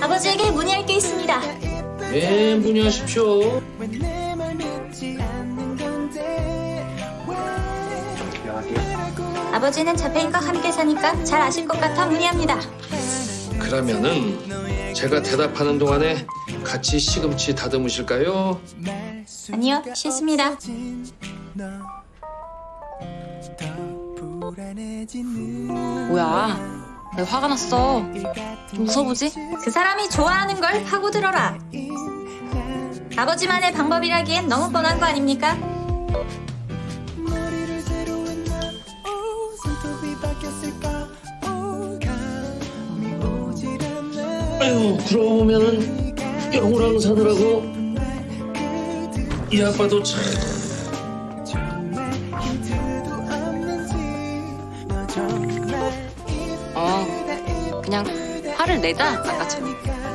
아버지에게 문의할 게 있습니다. 네, 문의하십시오. 아버지는 자폐인과 함께 사니까 잘 아실 것 같아 문의합니다. 그러면은 제가 대답하는 동안에 같이 시금치 다듬으실까요? 아니요, 싫습니다. 뭐야? 왜 화가 났어? 좀 웃어보지? 그 사람이 좋아하는 걸 파고들어라. 아버지만의 방법이라기엔 너무 뻔한 거 아닙니까? 아유, 그러고 보면은 영우랑 사느라고 이 아빠도 참 어, 그냥 화를 내자, 아까처럼.